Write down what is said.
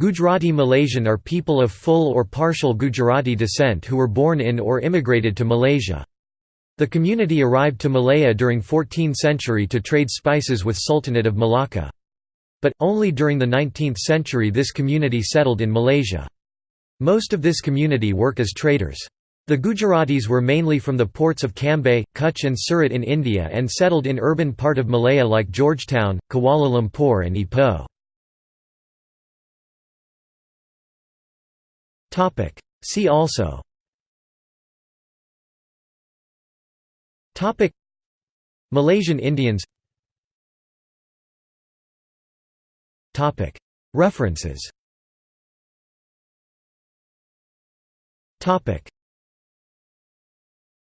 Gujarati Malaysian are people of full or partial Gujarati descent who were born in or immigrated to Malaysia. The community arrived to Malaya during 14th century to trade spices with Sultanate of Malacca. But, only during the 19th century this community settled in Malaysia. Most of this community work as traders. The Gujaratis were mainly from the ports of Cambay, Kutch and Surat in India and settled in urban part of Malaya like Georgetown, Kuala Lumpur and Ipoh. See also. Malaysian Indians. References